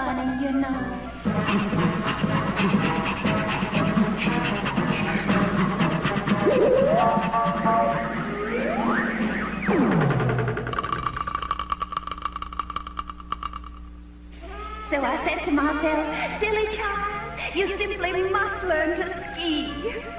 bunny, you know. So I said to myself, silly child, you simply must learn to ski.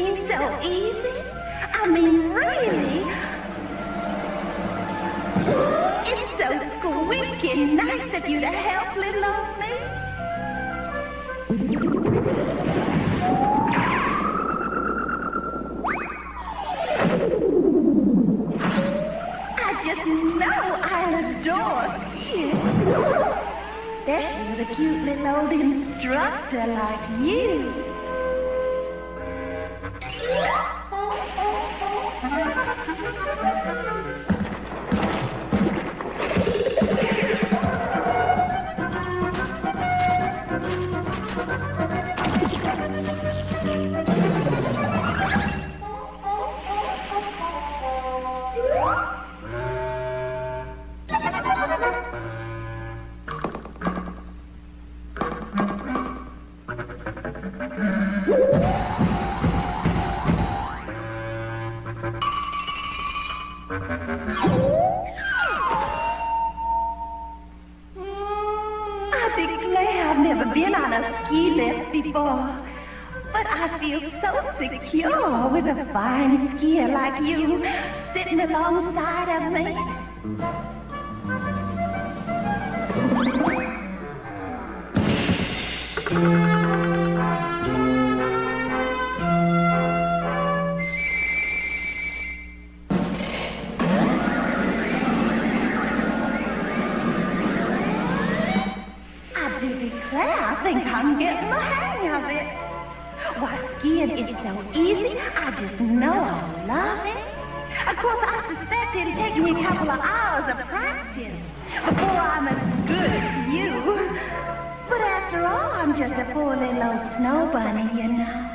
Seem so easy. I mean, really. It's so squeaky nice of you to help little old me. I just know I adore skiing. Especially with a cute little old instructor like you. Declare I've never been on a ski lift before. But I feel so secure with a fine skier like you sitting alongside of me. I I'm getting the hang of it. Why, skiing is so easy, I just know I'll love it. Of course, I suspect it'll take me a couple of hours of practice before I'm as good as you. But after all, I'm just a poor little snow bunny, you know.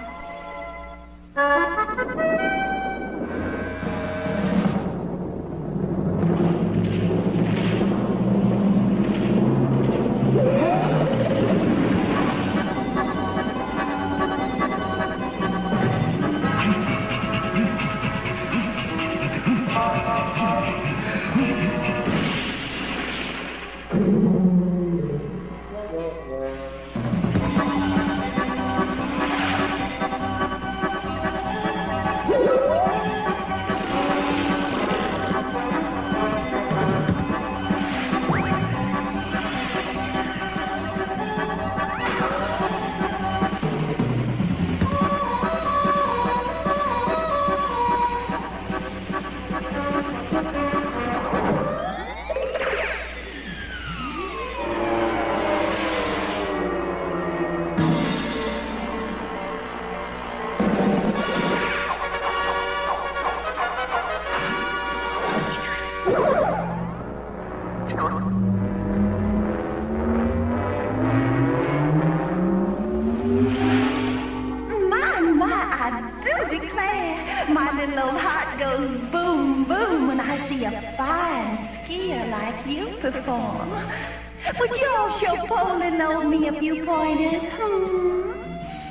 Is. Hmm.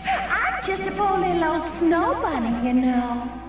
I'm just a poor little old snow bunny, you know.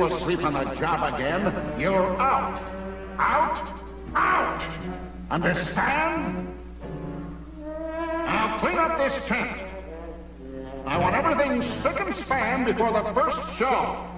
will sleep on the job again, you're out. Out. Out. Understand? Now clean up this tent. I want everything spick and span before the first show.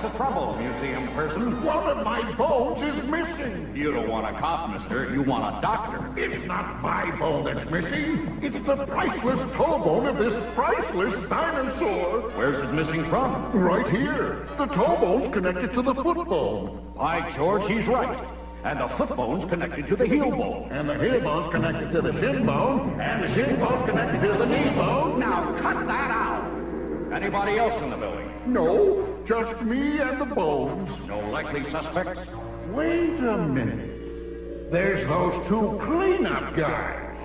What's the trouble, museum person? One of my bones is missing. You don't want a cop, mister. You want a doctor. It's not my bone that's missing. It's the priceless toe bone of this priceless dinosaur. Where's it missing from? Right here. The toe bone's connected to the foot bone. By George, he's right. And the foot bone's connected to the heel bone. And the heel bone's connected to the shin bone. And the shin bone's connected to the knee bone. Now cut that out! Anybody else in the building? No, just me and the bones. No likely suspects? Wait a minute. There's those two cleanup guys.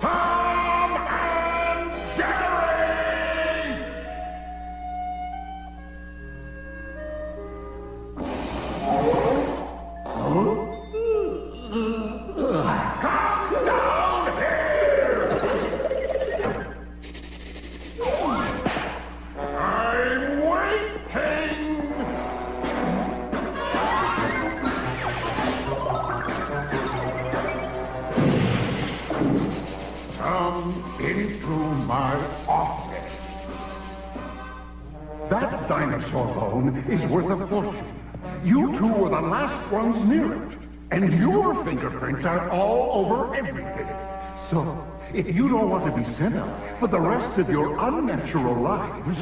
Tom and Jerry! Fingerprints are all over everything. So, if you don't want to be sent up for the rest of your unnatural lives,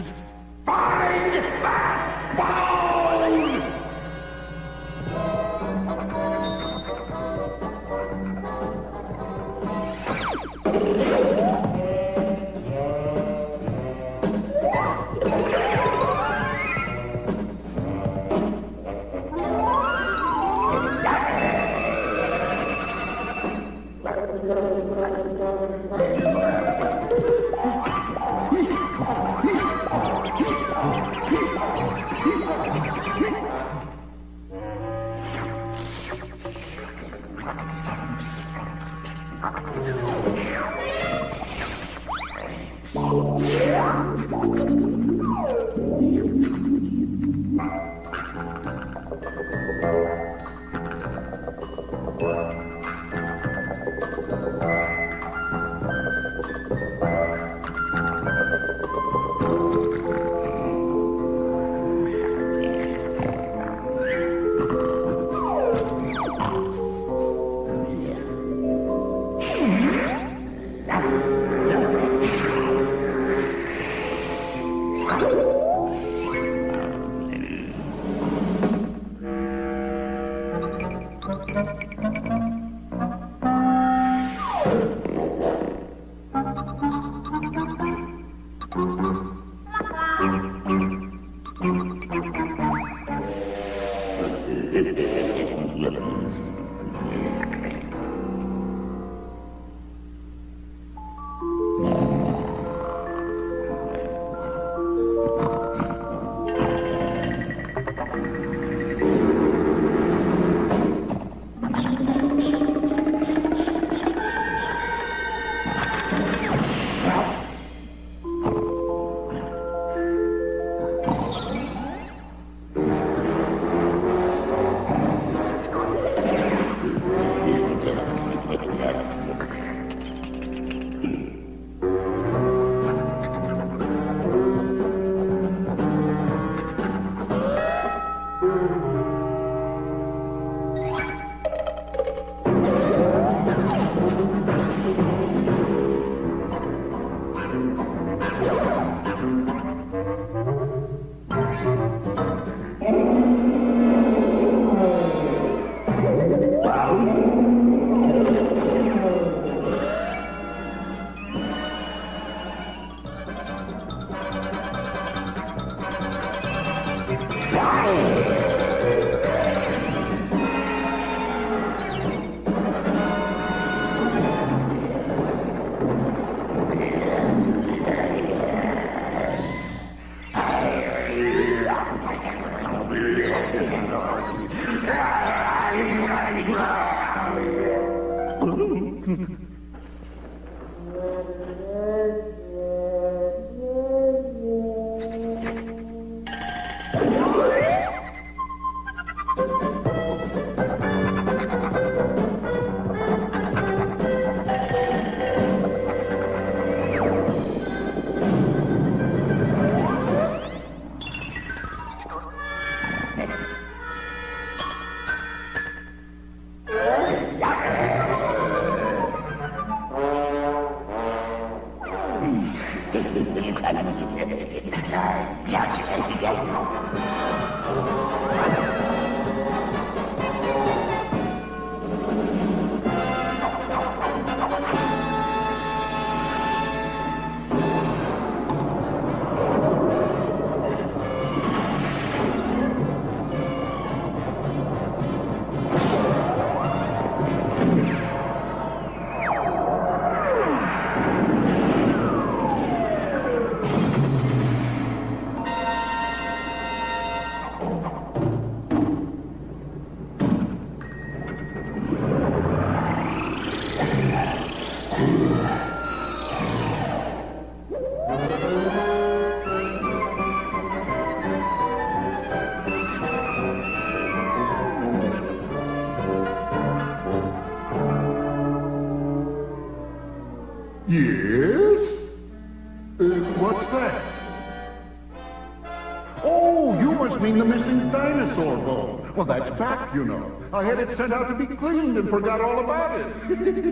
had it sent out to be cleaned and forgot all about it.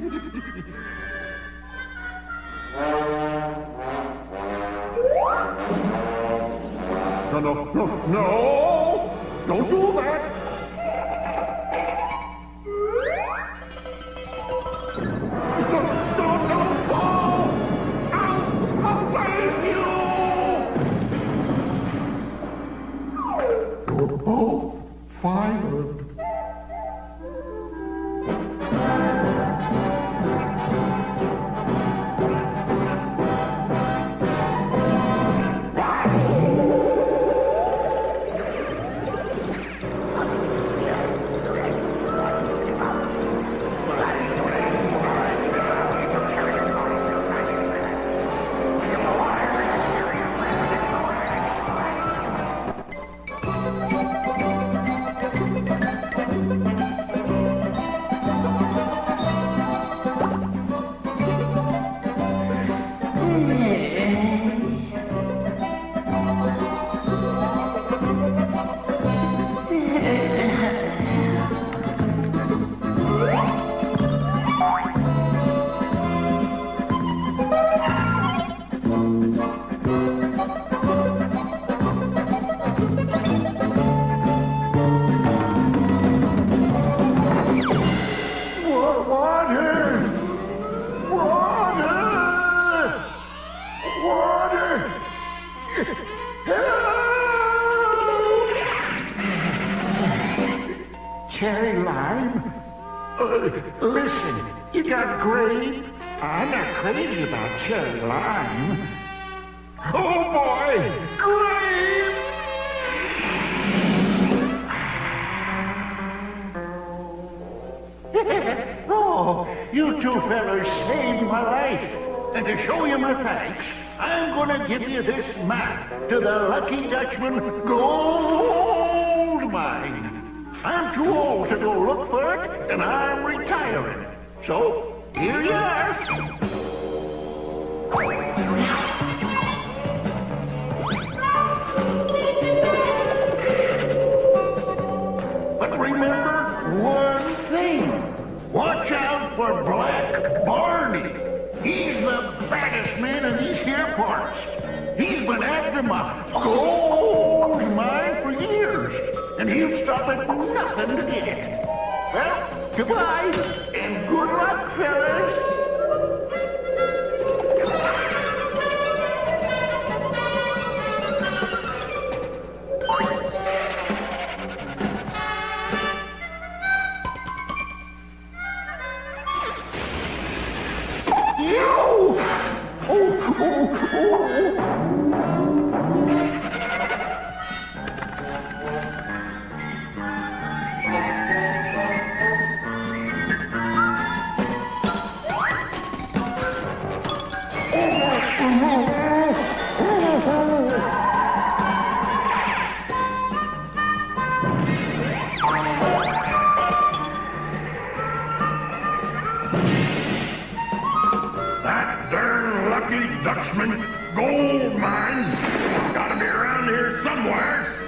Dutchman. Gold mines. Gotta be around here somewhere.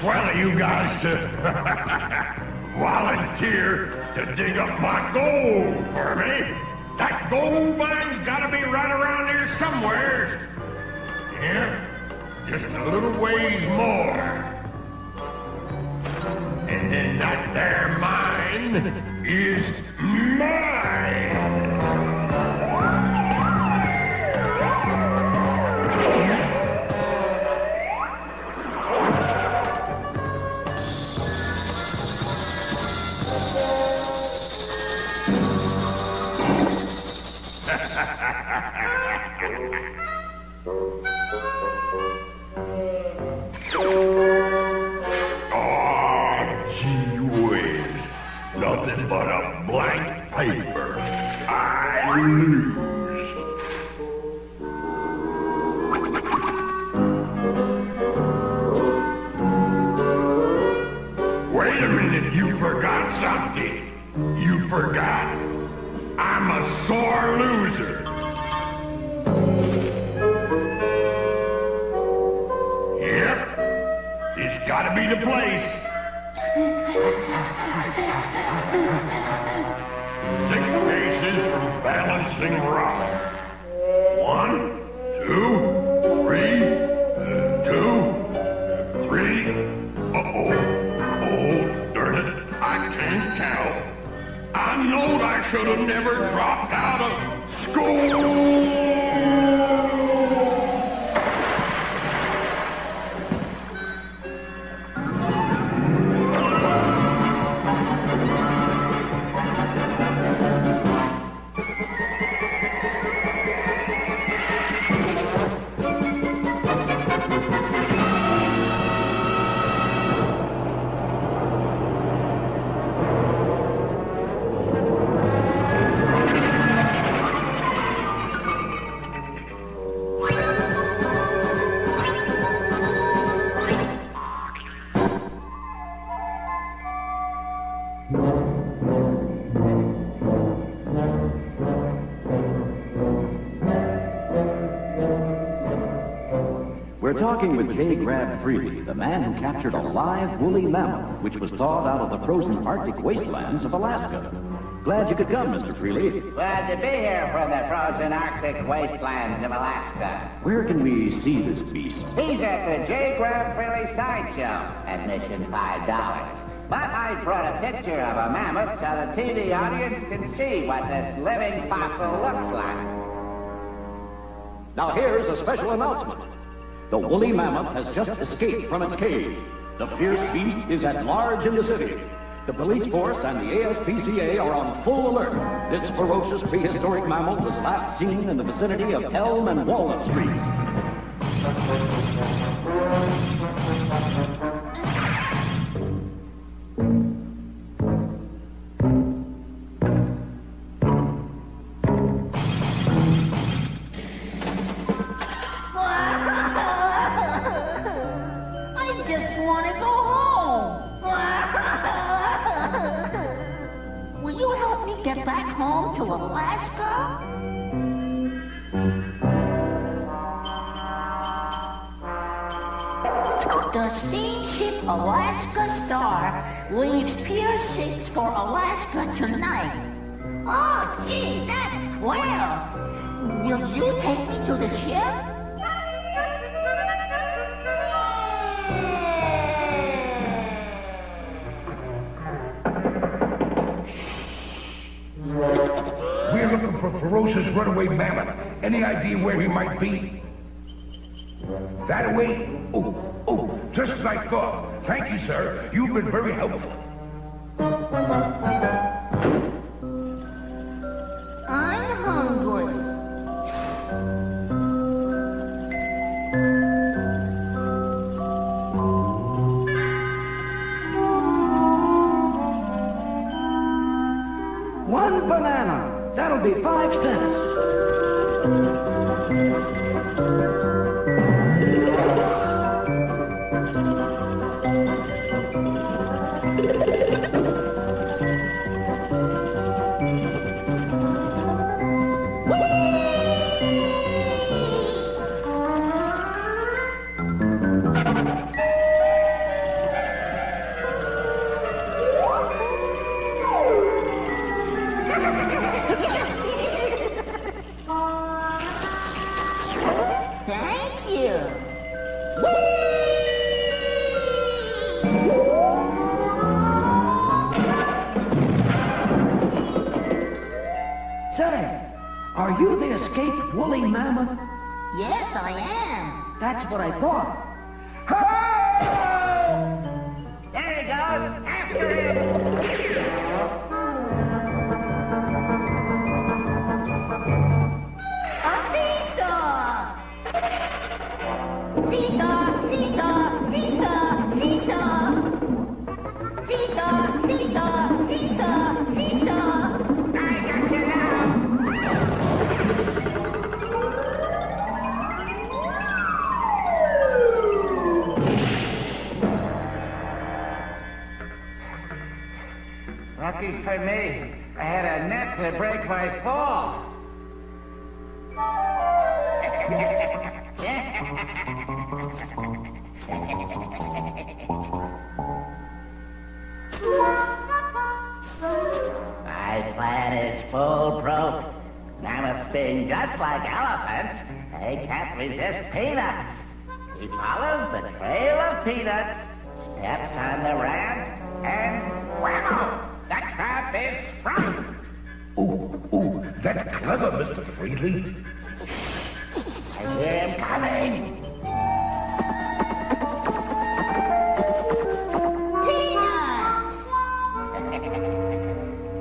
Swell of you guys to volunteer to dig up my gold for me. That gold mine's gotta be right around here somewhere. Yeah, just a little ways more. That there mine is mine. Balancing rock. Talking with J. Graham Freely, the man who captured a live woolly mammoth, which was thawed out of the frozen Arctic wastelands of Alaska. Glad you could come, Mr. Freely. Glad to be here from the frozen Arctic wastelands of Alaska. Where can we see this beast? He's at the J. Graham Freely Sideshow. Admission $5. But I brought a picture of a mammoth so the TV audience can see what this living fossil looks like. Now here's a special announcement. The woolly mammoth has just escaped from its cage. The fierce beast is at large in the city. The police force and the ASPCA are on full alert. This ferocious prehistoric mammal was last seen in the vicinity of Elm and Walnut Streets. mammoth. any idea where he might be? That way? Oh, oh, just as I thought. Thank you, sir. You've been very helpful. Oh, oh, that's clever, Mr. Freely. I'm coming. Peanuts!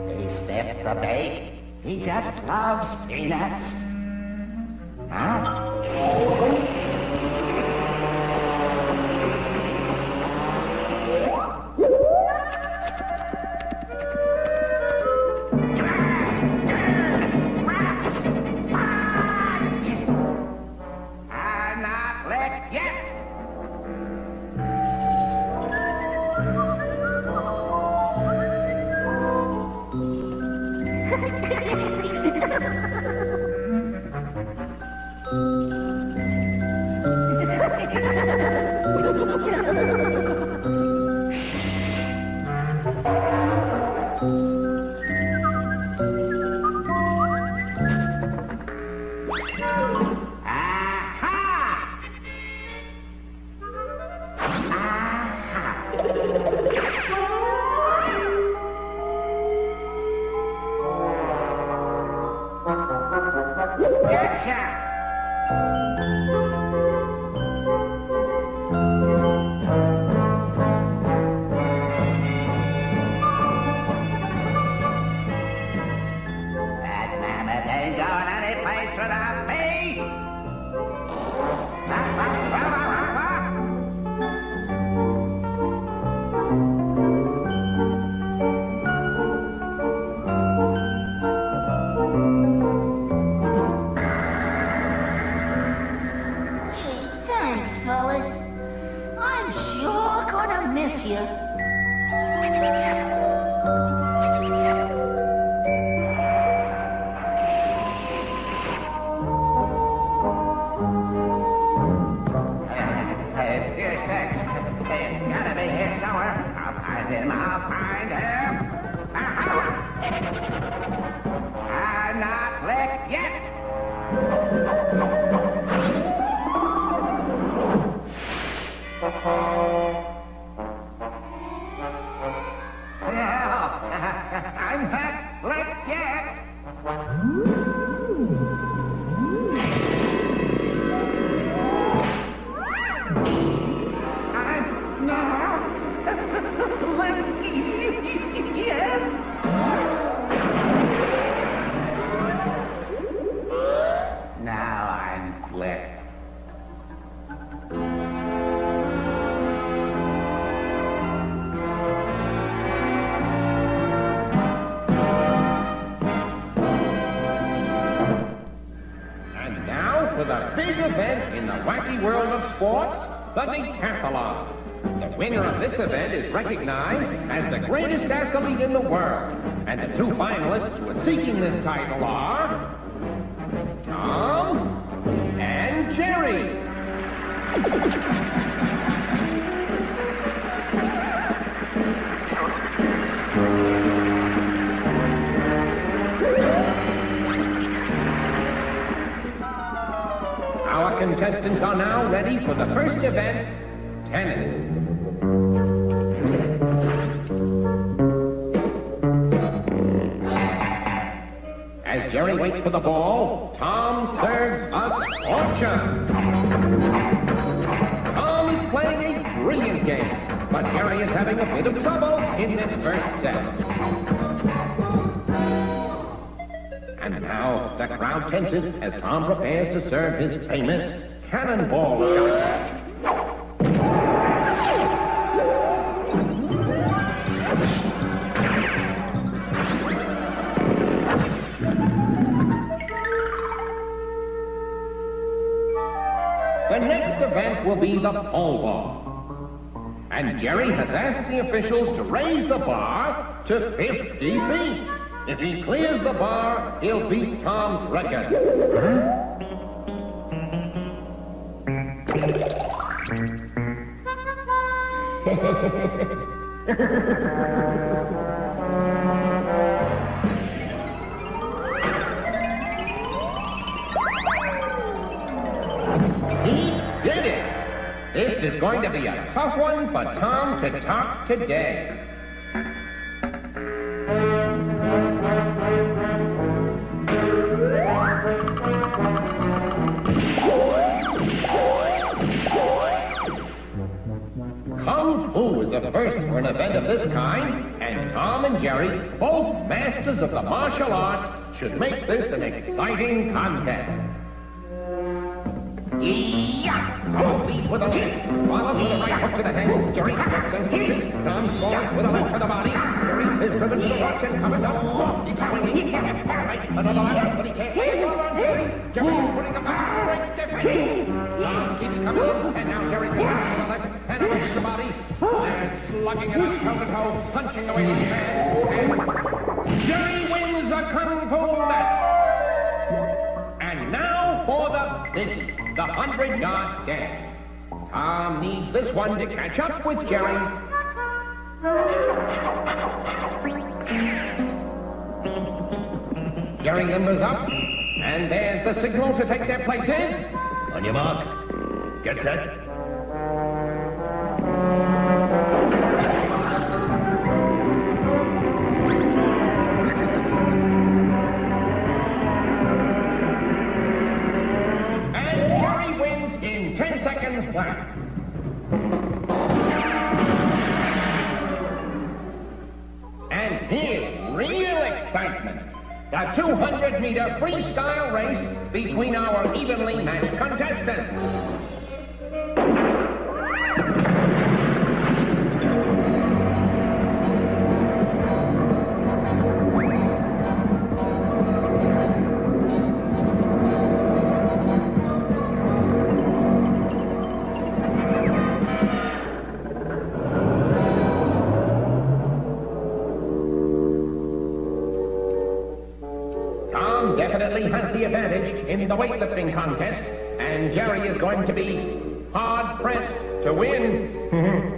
they step the bait. He just loves peanuts. I'll Yes! Recognized as the greatest athlete in the world. And the two finalists who are seeking this title bit of trouble in this first set. And now the crowd tenses as Tom prepares to serve his famous cannonball shot. The next event will be the pole ball. Jerry has asked the officials to raise the bar to 50 feet. If he clears the bar, he'll beat Tom's record. He This is going to be a tough one for Tom to top today. Kung Fu is the first for an event of this kind, and Tom and Jerry, both masters of the martial arts, should make this an exciting contest. Yeah! Oh, lead with a left. Follows with a right hook to the head. Jerry ducks and kicks. Tom scores with a left to the body. Jerry is driven to the watch and covers up. He's swinging. He can't get right. Another left, but he can't. On Jerry. Jerry putting up a great defense. Tom keeps coming and now Jerry goes to the left and up to the body. They're slugging it out toe to toe, punching away his man. And Jerry wins the Kung Fu match. And now for the biggie, the hundred yard dash. Tom needs this one to catch up with Jerry. Jerry limbers up, and there's the signal to take their places. On your mark. Get set. Excitement. The 200 meter freestyle race between our evenly matched contestants. Advantage in the weightlifting contest, and Jerry is going to be hard pressed to win.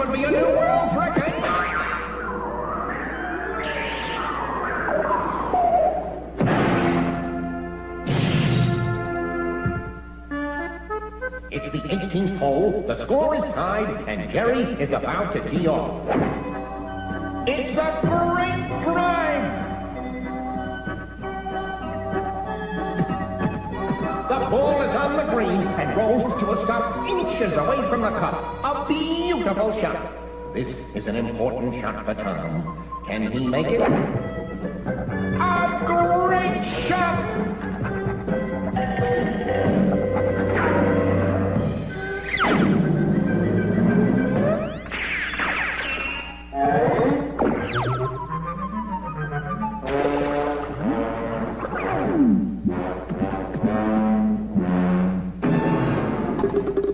could be a new world record. It's the 18th hole. The score is tied, and Jerry is about to tee off. It's a great drive. The ball is on the green and rolls to a stop inches away from the cup. Beautiful shot. This is an important shot for Tom. Can he make it? A great shot!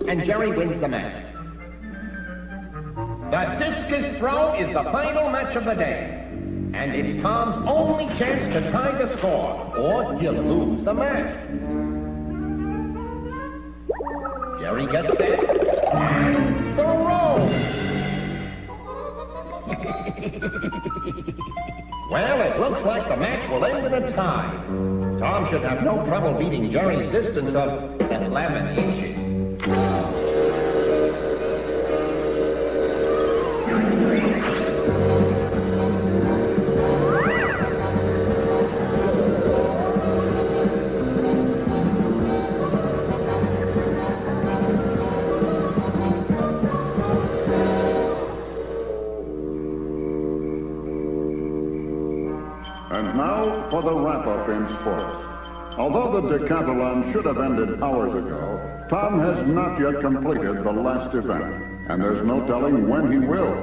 and Jerry wins the match. The discus throw is the final match of the day. And it's Tom's only chance to tie the score, or he'll lose the match. Jerry gets set and throws. well, it looks like the match will end in a tie. Tom should have no trouble beating Jerry's distance of 11 inches. Sports. Although the decathlon should have ended hours ago, Tom has not yet completed the last event, and there's no telling when he will.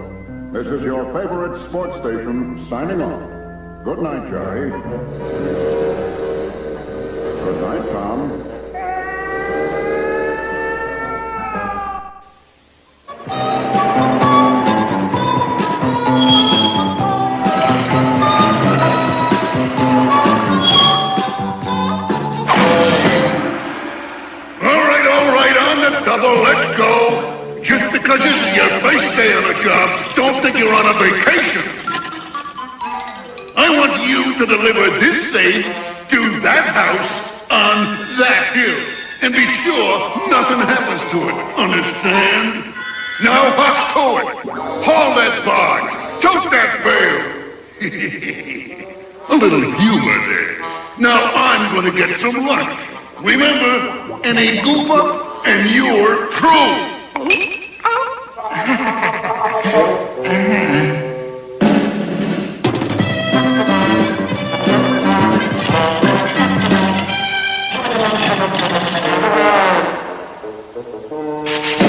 This is your favorite sports station signing off. Good night, Jerry. Good night, Tom. Remember, and a goop up and you're. Thank you.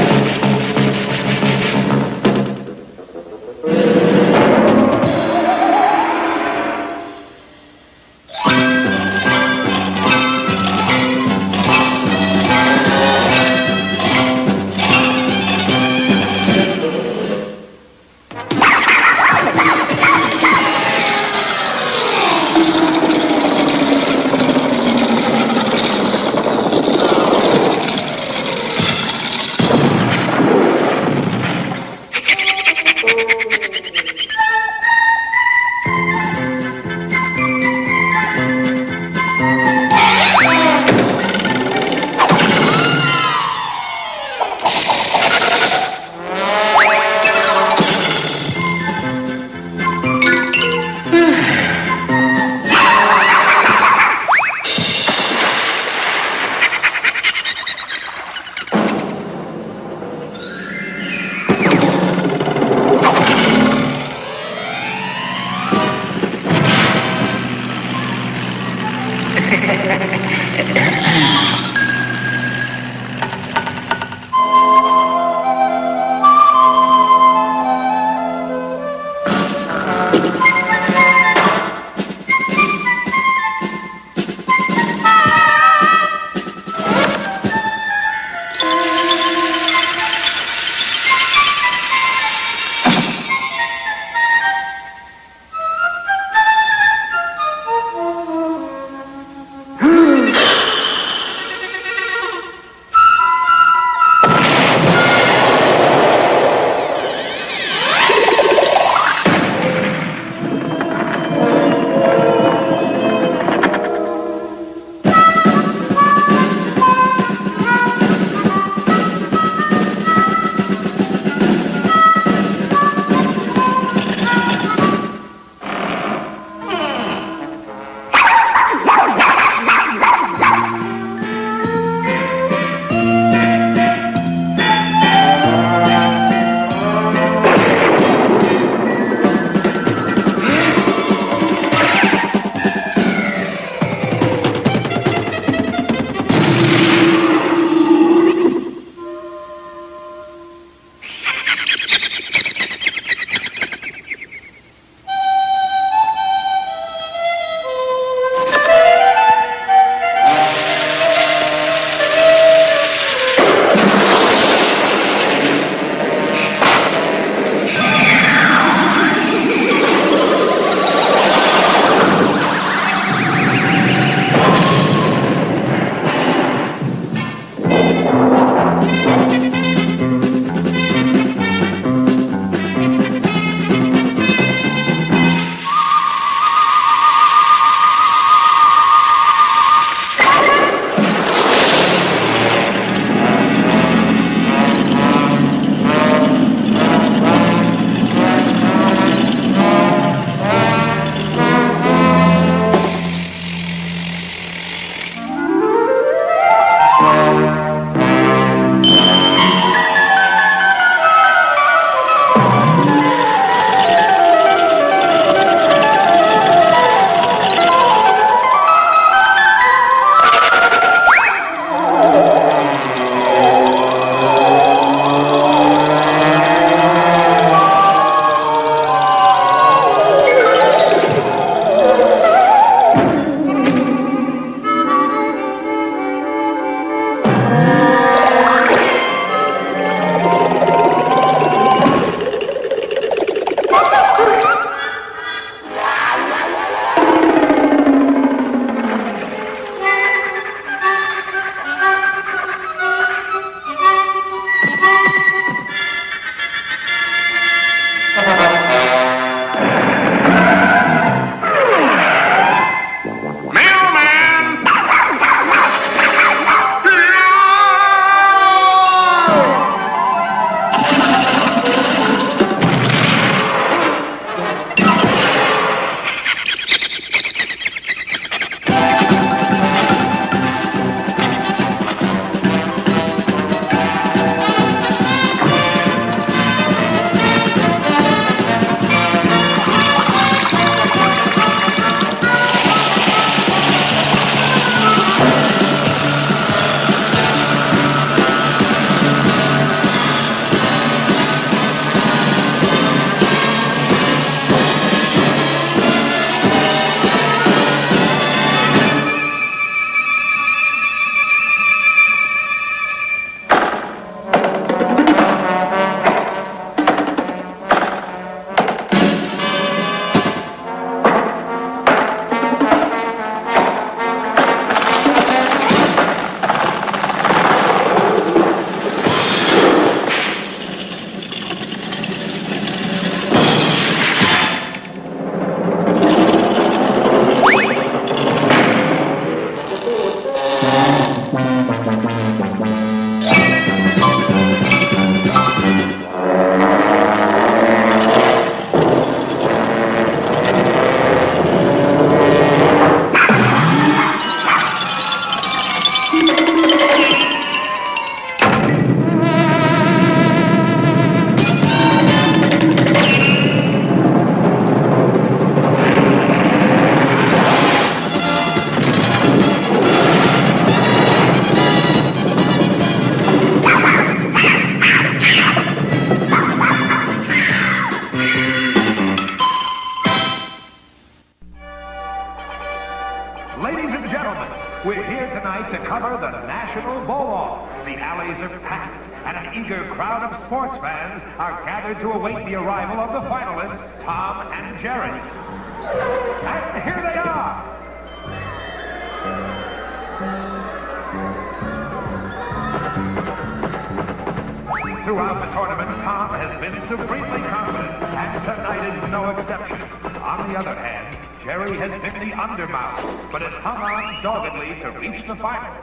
Is no exception. On the other hand, Jerry has been the undermouth, but has hung on doggedly to reach the finals.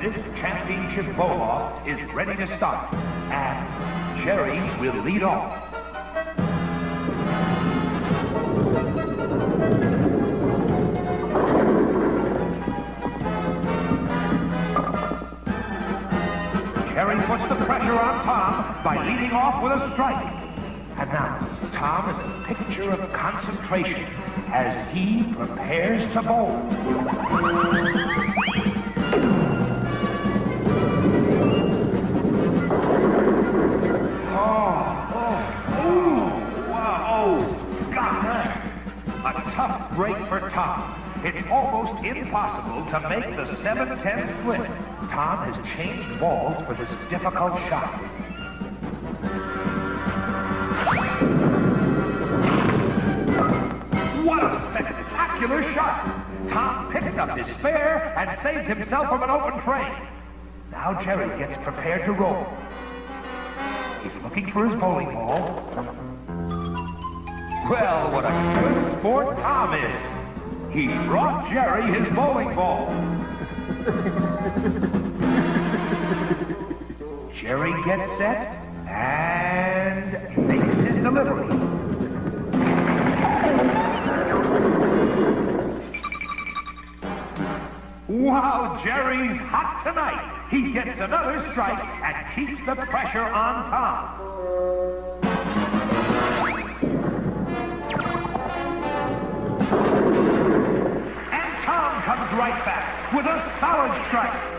This championship bowl-off is ready to start, and Jerry will lead off. Puts the pressure on Tom by leading off with a strike. And now, Tom is a picture of concentration as he prepares to bowl. Oh, oh, oh, wow, oh. A tough break for Tom. It's almost impossible to make the 7-10 split. Tom has changed balls for this difficult shot. What a spectacular shot! Tom picked up his spare and saved himself from an open frame. Now Jerry gets prepared to roll. He's looking for his bowling ball. Well, what a good sport Tom is. He brought Jerry his bowling ball. Jerry gets set and makes his delivery. Wow, Jerry's hot tonight. He gets another strike and keeps the pressure on Tom. And Tom comes right back with a solid strike.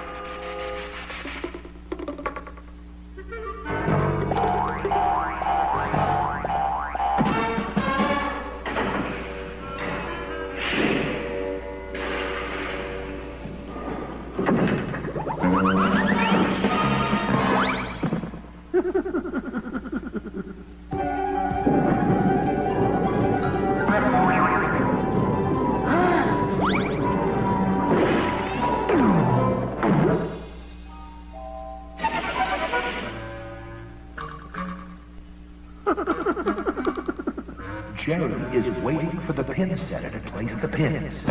Pin setter to place the pins.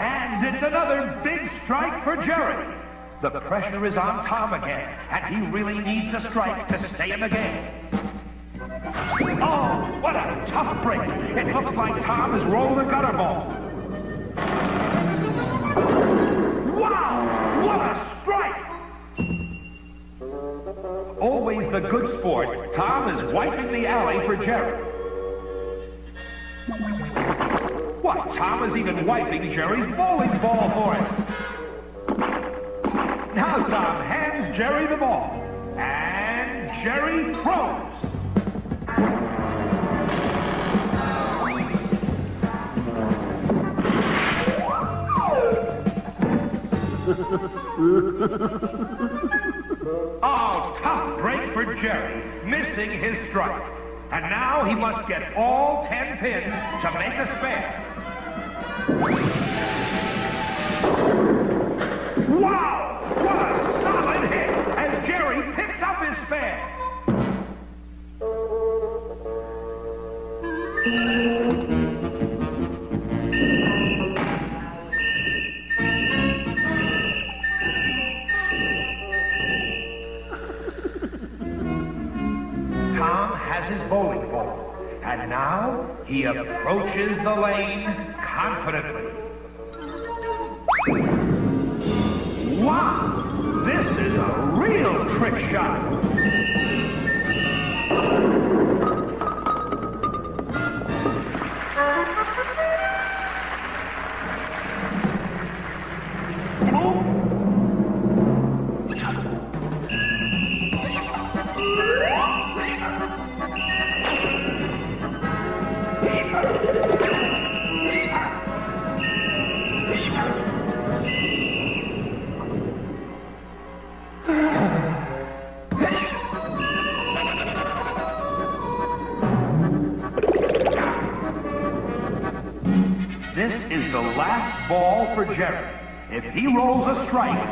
And it's another big strike for Jerry. The pressure is on Tom again, and he really needs a strike to stay in the game. Oh, what a tough break. It looks like Tom has rolled a gutter ball. Tom is wiping the alley for Jerry. What? Tom is even wiping Jerry's bowling ball for him. Now Tom hands Jerry the ball. And Jerry throws. Oh, tough break for Jerry, missing his strike. And now he must get all ten pins to make a spare. He rolls a strike,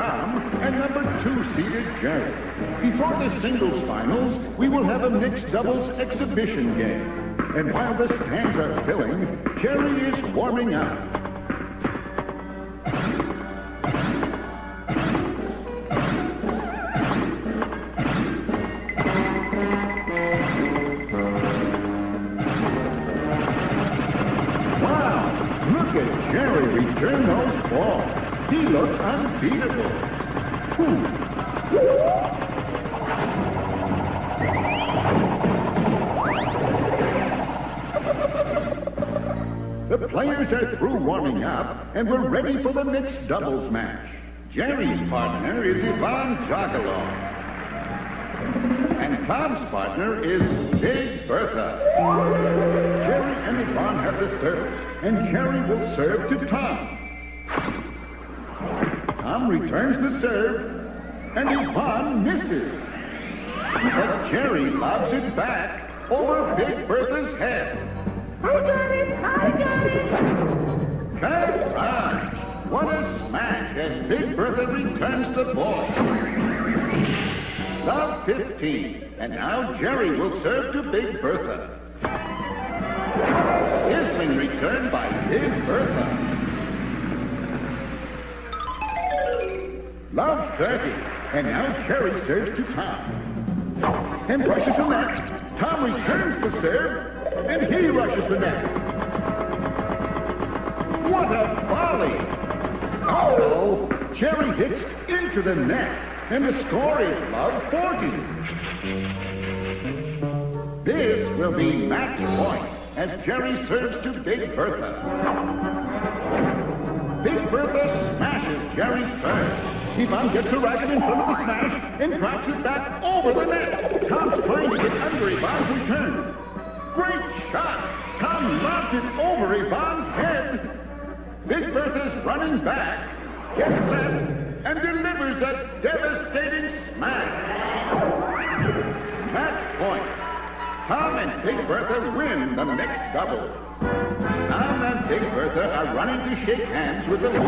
Tom and number two seeded Jerry. Before the singles finals, we will have a mixed doubles exhibition game. And while the stands are filling, Jerry is warming up. Wow! Look at Jerry return those balls. He looks unbeatable. Warming up, and we're ready for the mixed doubles match. Jerry's partner is Ivan Jagalo. And Tom's partner is Big Bertha. Jerry and Ivan have the serves, and Jerry will serve to Tom. Tom returns the serve, and Ivan misses. But Jerry lobs it back over Big Bertha's head. I got it! I got it! What a smash as Big Bertha returns the ball. Love 15. And now Jerry will serve to Big Bertha. Sizzling return by Big Bertha. Love 30. And now Jerry serves to Tom. And rushes the net. Tom returns the serve. And he rushes the net. What a volley! Oh, Jerry hits into the net, and the score is love 40. This will be match point as Jerry serves to Big Bertha. Big Bertha smashes Jerry's serve. Ivan gets a racket in front of the smash and drops it back over the net. Tom's trying to get under Ivan's return. Great shot! Tom lobs it over Ivan's head. Big Bertha's running back, gets left, and delivers a devastating smash. Match point. Tom and Big Bertha win the next double. Tom and Big Bertha are running to shake hands with the losers.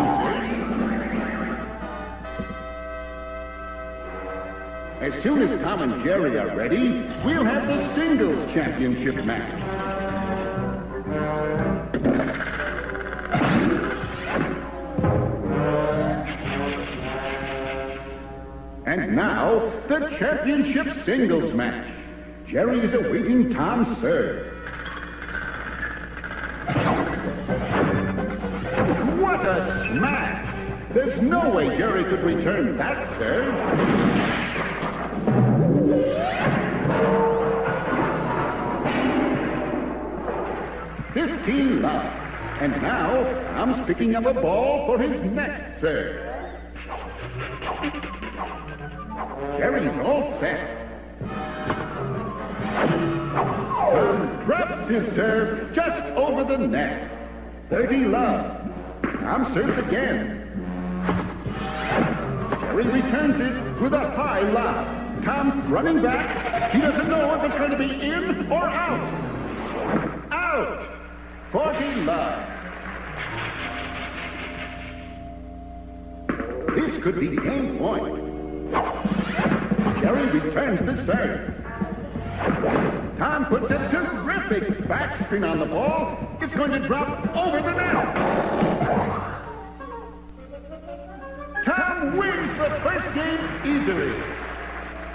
As soon as Tom and Jerry are ready, we'll have the singles championship match. Now, the championship singles match. Jerry is awaiting Tom's serve. What a smash! There's no way Jerry could return that serve. Fifteen love. And now, Tom's picking up a ball for his next serve. Jerry's all set. Tom drops his serve just over the net. 30 love. Tom serves again. Jerry returns it with a high lob. Tom running back. He doesn't know if it's going to be in or out. Out. 40 love. This could be the game point. Jerry returns the serve. Tom puts a terrific backspin on the ball. It's going to drop over the net. Tom wins the first game easily.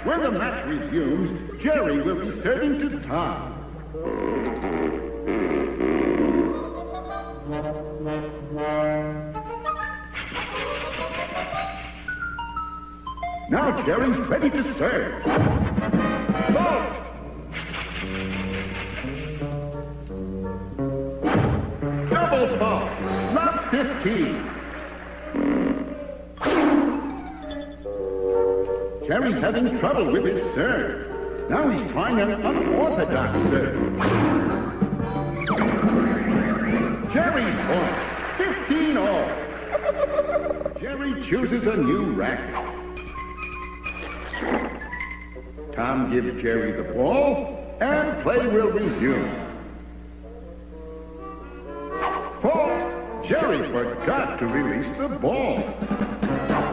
When the match resumes, Jerry will be serving to Tom. Now Jerry's ready to serve. Ball. Double ball. Lot 15. Jerry's having trouble with his serve. Now he's trying an unorthodox serve. Jerry's point. 15 all. Jerry chooses a new racket. Tom gives Jerry the ball, and play will resume. Fault. Jerry forgot to release the ball.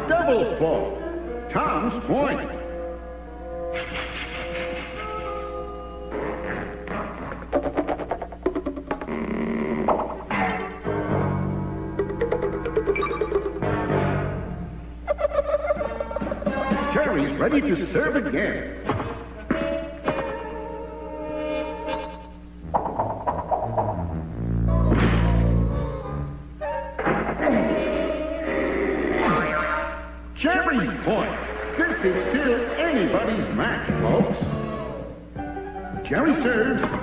Double fault. Tom's point. Jerry's ready to serve again. Serves.